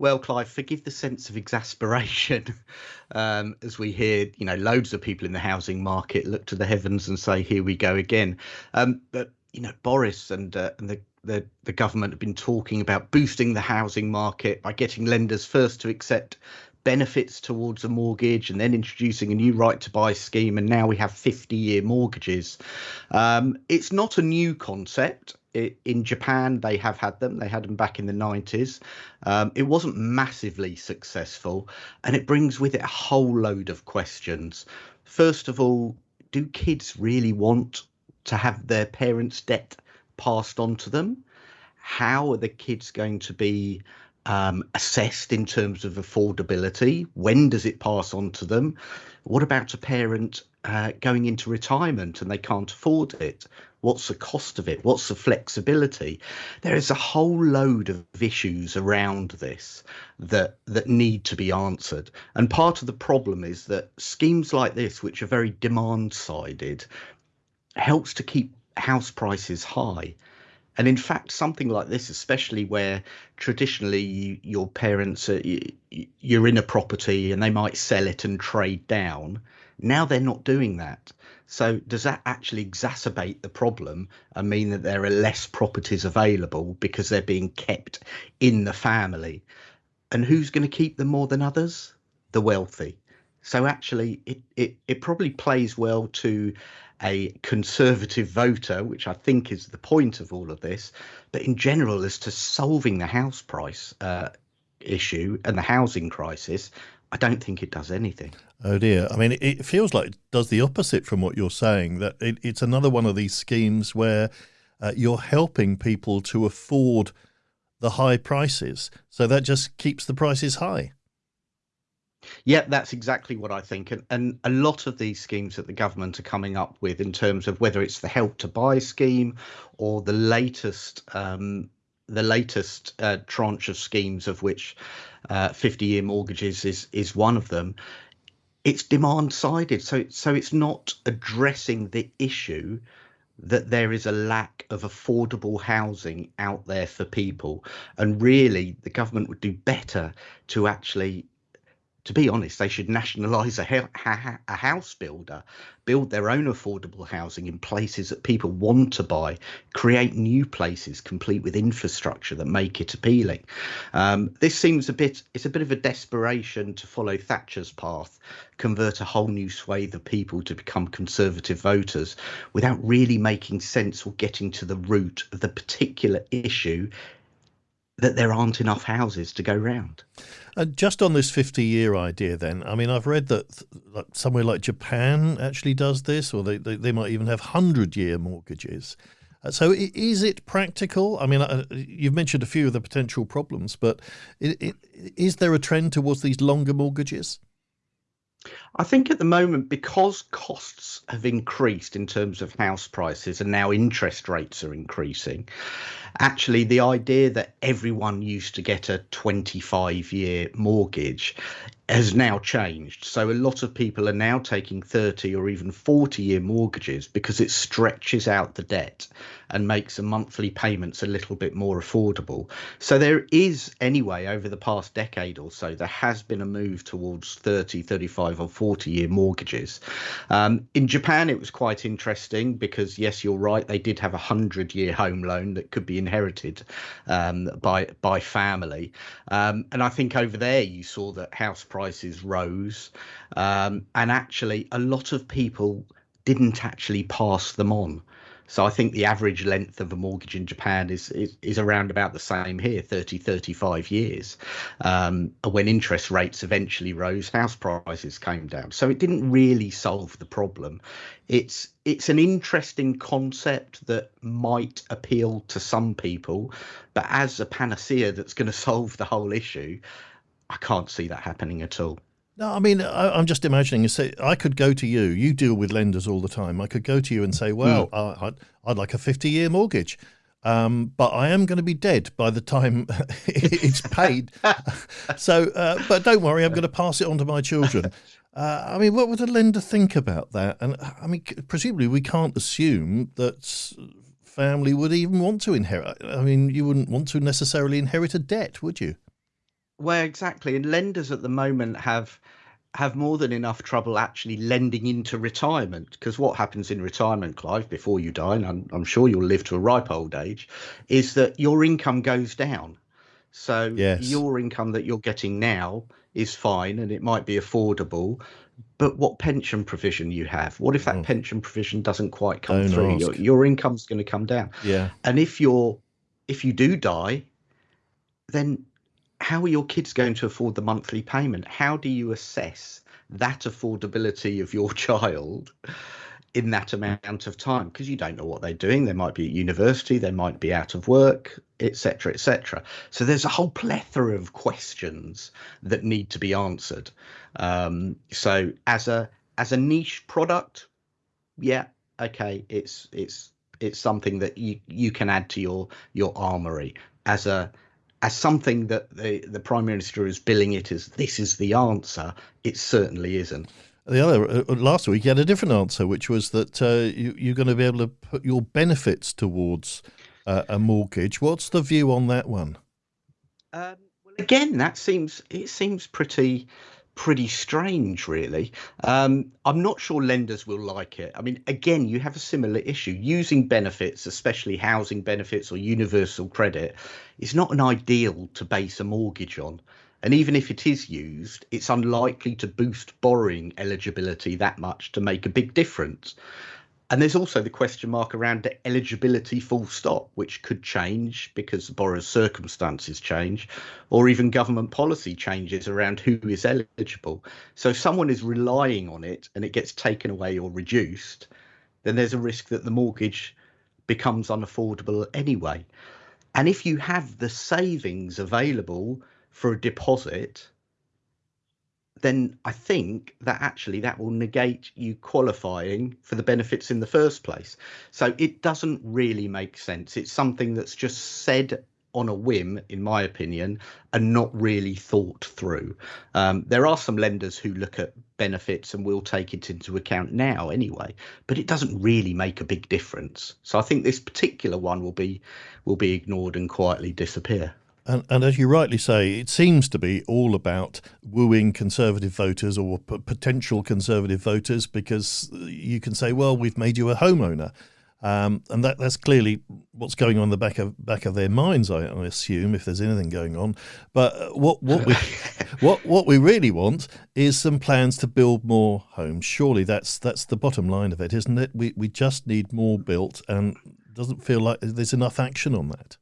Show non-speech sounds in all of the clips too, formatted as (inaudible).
Well, Clive, forgive the sense of exasperation (laughs) um, as we hear, you know, loads of people in the housing market look to the heavens and say, "Here we go again." Um, but you know, Boris and uh, and the, the the government have been talking about boosting the housing market by getting lenders first to accept benefits towards a mortgage and then introducing a new right to buy scheme and now we have 50 year mortgages um, it's not a new concept it, in Japan, they have had them. They had them back in the 90s. Um, it wasn't massively successful, and it brings with it a whole load of questions. First of all, do kids really want to have their parents' debt passed on to them? How are the kids going to be um, assessed in terms of affordability? When does it pass on to them? What about a parent uh, going into retirement and they can't afford it? What's the cost of it? What's the flexibility? There is a whole load of issues around this that that need to be answered. And part of the problem is that schemes like this, which are very demand sided, helps to keep house prices high. And in fact, something like this, especially where traditionally you, your parents, are, you, you're in a property and they might sell it and trade down, now they're not doing that. So does that actually exacerbate the problem and mean that there are less properties available because they're being kept in the family? And who's going to keep them more than others? The wealthy. So actually, it, it, it probably plays well to a conservative voter, which I think is the point of all of this. But in general, as to solving the house price uh, issue and the housing crisis, I don't think it does anything. Oh dear. I mean, it feels like it does the opposite from what you're saying, that it, it's another one of these schemes where uh, you're helping people to afford the high prices. So that just keeps the prices high. Yeah, that's exactly what I think. And, and a lot of these schemes that the government are coming up with, in terms of whether it's the help to buy scheme or the latest um, the latest uh, tranche of schemes, of which 50-year uh, mortgages is is one of them. It's demand sided, so so it's not addressing the issue that there is a lack of affordable housing out there for people, and really the government would do better to actually to be honest, they should nationalise a, a, house builder, build their own affordable housing in places that people want to buy, create new places complete with infrastructure that make it appealing. Um, this seems a bit, it's a bit of a desperation to follow Thatcher's path, convert a whole new swathe of people to become conservative voters without really making sense or getting to the root of the particular issue that there aren't enough houses to go round. Uh, just on this 50 year idea, then, I mean, I've read that somewhere like Japan actually does this, or they, they, they might even have 100 year mortgages. Uh, so, is it practical? I mean, uh, you've mentioned a few of the potential problems, but is there a trend towards these longer mortgages? I think at the moment, because costs have increased in terms of house prices and now interest rates are increasing, actually the idea that everyone used to get a 25 year mortgage has now changed. So a lot of people are now taking 30 or even 40 year mortgages because it stretches out the debt and makes the monthly payments a little bit more affordable. So there is anyway over the past decade or so there has been a move towards 30, 35 or 40 year mortgages. Um, in Japan it was quite interesting because yes you're right they did have a 100 year home loan that could be inherited um, by by family. Um, and I think over there you saw that house prices rose, um, and actually a lot of people didn't actually pass them on. So I think the average length of a mortgage in Japan is is, is around about the same here, 30, 35 years. Um, when interest rates eventually rose, house prices came down. So it didn't really solve the problem. It's it's an interesting concept that might appeal to some people, but as a panacea that's going (laughs) to solve the whole issue, I can't see that happening at all. No, I mean, I, am just imagining. Say, I could go to you. You deal with lenders all the time. I could go to you and say, "Well, mm. I'd, I'd, like a 50 year mortgage, um, but I am going to be dead by the time (laughs) it's paid. (laughs) so, uh, but don't worry, I'm going to pass it on to my children." (laughs) Uh, I mean, what would a lender think about that? And I mean, presumably, we can't assume that family would even want to inherit. I mean, you wouldn't want to necessarily inherit a debt, would you? Well, exactly. And lenders at the moment have have more than enough trouble actually lending into retirement because what happens in retirement clive before you die and I'm, I'm, sure you'll live to a ripe old age is that your income goes down so yes. your income that you're getting now is fine and it might be affordable but what pension provision you have what if that oh. pension provision doesn't quite come Don't through your, your income's going to come down yeah and if you're if you do die then how are your kids going to afford the monthly payment? How do you assess that affordability of your (laughs) child in that amount of time? Because you don't know what they're doing. They might be at university, they might be out of work, etc., etc. So there's a whole plethora of questions that need to be answered. Um, so as a as a niche product, yeah, okay, it's it's it's something that you you can add to your your armory as a as something that the, the prime minister is billing it as this is the answer, it certainly isn't. The other uh, last week, you had a different answer, which was that uh, you, you're going to be able to put your benefits towards uh, a mortgage. What's the view on that one? Um, well, again, that seems it seems pretty pretty strange, really. Um, I'm not sure lenders will like it. I mean, again, you have a similar issue. Using benefits, especially housing benefits or universal credit, is not an ideal to base a mortgage on. And even if it is used, it's unlikely to boost borrowing eligibility that much to make a big difference. And there's also the question mark around the eligibility full stop, which could change because the borrower's circumstances change, or even government policy changes around who is eligible. So if someone is relying on it and it gets taken away or reduced, then there's a risk that the mortgage becomes unaffordable anyway. And if you have the savings available for a deposit, then I think that actually that will negate you qualifying for the benefits in the first place. So it doesn't really make sense. It's something that's just said on a whim, in my opinion, and not really thought through. Um, there are some lenders who look at benefits and will take it into account now anyway, but it doesn't really make a big difference. So I think this particular one will be will be ignored and quietly disappear. And, and, as you rightly say, it seems to be all about wooing conservative voters or p- potential conservative voters because you can say, well, we've made you a homeowner. Um, and that, that's clearly what's going on in the back of back of their minds, I, I assume, if there's anything going on. But uh, what what we (laughs) what what we really want is some plans to build more homes. Surely that's that's the bottom line of it, isn't it? We we just need more built, and doesn't feel like there's enough action on that.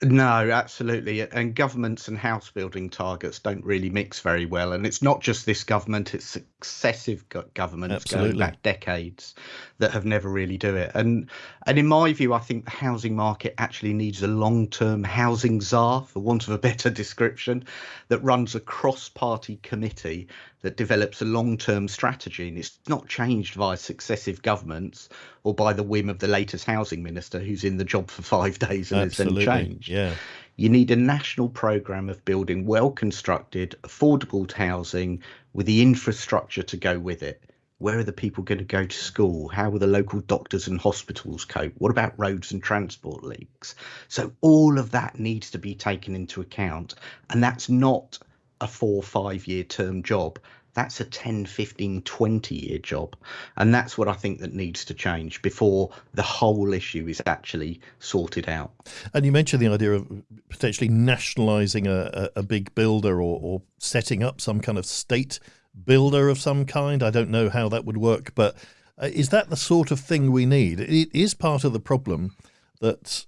No, absolutely. And governments and house building targets don't really mix very well. And it's not just this government, it's successive governments absolutely. going back decades that have never really do it. And and in my view, I think the housing market actually needs a long-term housing czar, for want of a better (laughs) description, that runs a cross-party committee that develops a long-term strategy. And it's not changed by successive governments or by the whim of the latest housing minister who's in the job for five (laughs) days and has then changed. Yeah. You need a national programme of building well constructed, affordable housing with the infrastructure to go with it. Where are the people going to go to school? How will the local doctors and hospitals cope? What about roads and transport links? So, all of that needs to be taken into account. And that's not a four, five year term job that's a 10 15 20 year job. And that's what i think that needs to change before the whole issue is actually sorted out. And you mentioned the idea of potentially nationalizing a, a, big builder or, or setting up some kind of state builder of some kind. I don't know how that would work but uh, is that the sort of thing we need? It is part of the problem that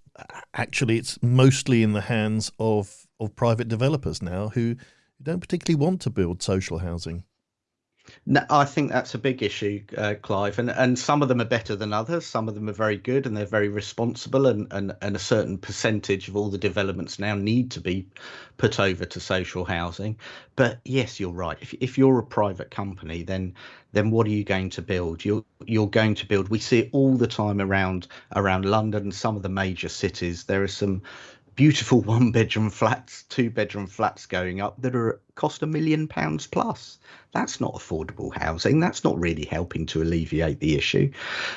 actually it's mostly in the hands of of private developers now who don't particularly want to build social housing no, I think that's a big issue, uh, Clive, and and some of them are better than others. Some of them are very good and they're very responsible, and and and a certain percentage of all the developments now need to be put over to social housing. But yes, you're right. If if you're a private company, then then what are you going to build? You're you're going to build. We see it all the time around around London and some of the major cities. There are some beautiful (laughs) one bedroom flats, two bedroom flats going up that are cost a million pounds plus. That's not affordable housing. That's not really helping to alleviate the issue.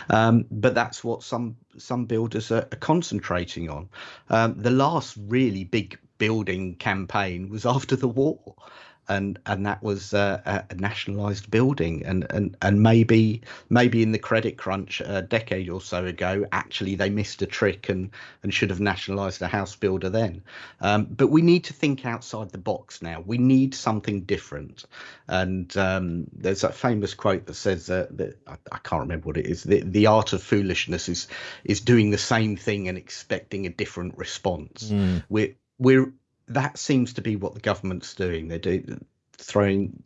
Um, but that's what some some builders are, are concentrating on. Um, the last really big building campaign was after the war and and that was uh, a nationalized building. And and and maybe maybe in the credit crunch a decade or so ago actually they missed a trick and and should have nationalized a house builder then. Um, but we need to think outside the box now. We need something different. And um, there's that famous quote that says uh, that I, I, can't remember what it is the, the art of foolishness is is doing the same thing and expecting a different response. Mm. we're we're that seems to be what the government's doing. They're do, throwing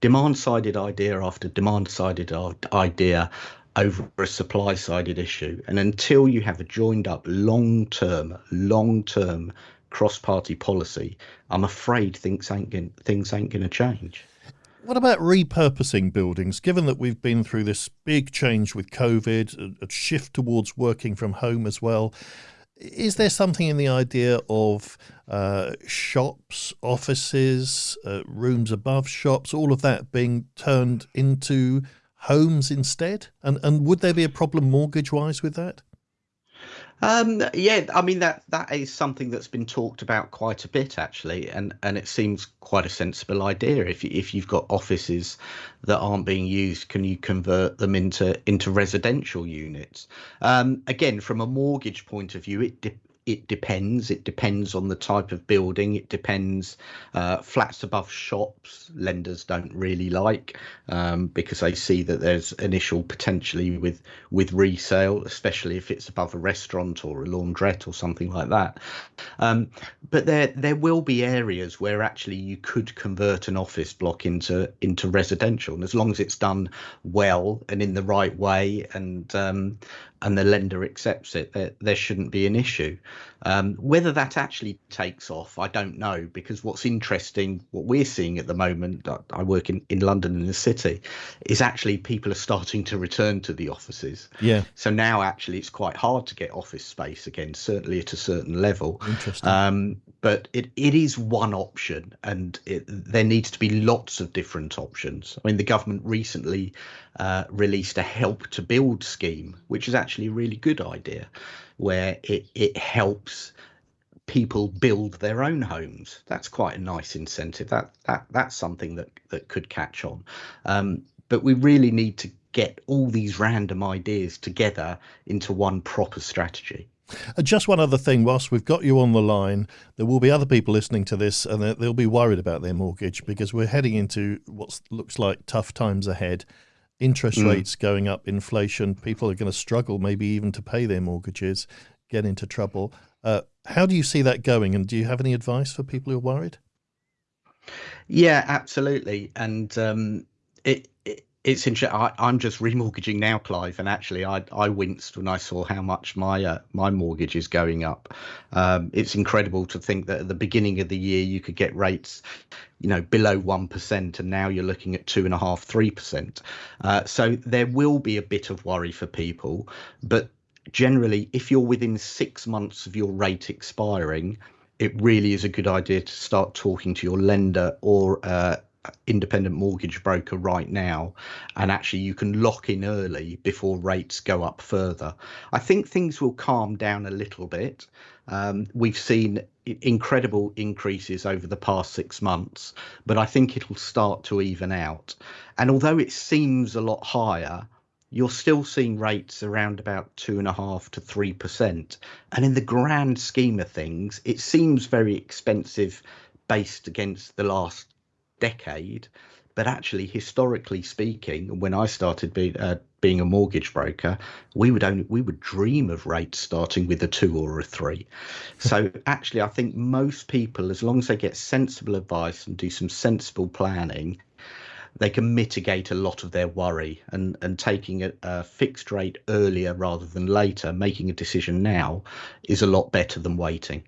demand-sided idea after demand-sided idea over a supply-sided issue, and until you have a joined-up long-term, long-term cross-party policy, I'm afraid things ain't gonna, things ain't going to change. What about repurposing buildings? Given that we've been through this big change with COVID, a shift towards working from home as well, is there something in the idea of uh, shops, offices, uh, rooms above shops, all of that being turned into homes instead? And and would there be a problem mortgage wise with that? Um, yeah, I mean that that is something that's been talked about quite a bit actually, and and it seems quite a sensible idea. If you, if you've got offices that aren't being used, can you convert them into into residential units? Um, again, from a mortgage point of view, it de- it depends. It depends on the type of building. It depends. Uh, flats above shops, lenders don't really like um, because they see that there's initial potentially with with resale, especially if it's above a restaurant or a laundrette or something like that. Um, but there there will be areas where actually you could convert an office block into into residential, and as long as it's done well and in the right way, and um, and the lender accepts it, there, there shouldn't be an issue. Um, whether that actually takes off, I don't know, because what's interesting, what we're seeing at the moment, I work in, in London in the city, is actually people are starting to return to the offices. Yeah. So now actually it's quite hard to get office space again, certainly at a certain level. Interesting. Um, but it, it is one option and it, there needs to be lots of different options. I mean, the government recently uh, released a help to build scheme, which is actually a really good idea, where it, it helps people build their own homes. That's quite a nice incentive. That that that's something that that could catch on. Um, but we really need to get all these random ideas together into one proper strategy. Uh, just one other thing, whilst we've got you on the line, there will be other people listening to this and they'll be worried about their mortgage because we're heading into what looks like tough times ahead. Interest mm. rates going up, inflation, people are going to struggle maybe even to pay their mortgages, get into trouble. Uh, how do you see that going? And do you have any advice for people who are worried? Yeah, absolutely. And um, it, it's interesting. I'm just remortgaging now, Clive, and actually, I I winced when I saw how much my uh, my mortgage is going up. Um, it's incredible to think that at the beginning of the year you could get rates, you know, below one percent, and now you're looking at two and a half, three percent. Uh, so there will be a bit of worry for people, but generally, if you're within six months of your rate expiring, it really is a good idea to start talking to your lender or uh, independent mortgage broker right now and actually you can lock in early before rates go up further. I think things will calm down a little bit. Um, we've seen incredible increases over the past six months but i think it'll start to even out. And although it seems a lot higher you're still seeing rates around about two and a half to three percent. And in the grand scheme of things it seems very expensive based against the last decade. But actually, historically speaking, when I started being uh, being a mortgage broker, we would only we would dream of rates starting with a two or a three. So (laughs) actually, I think most people, as long as they get sensible advice and do some sensible planning, they can mitigate a lot of their worry and and taking a, a, fixed rate earlier rather than later making a decision now is a lot better than waiting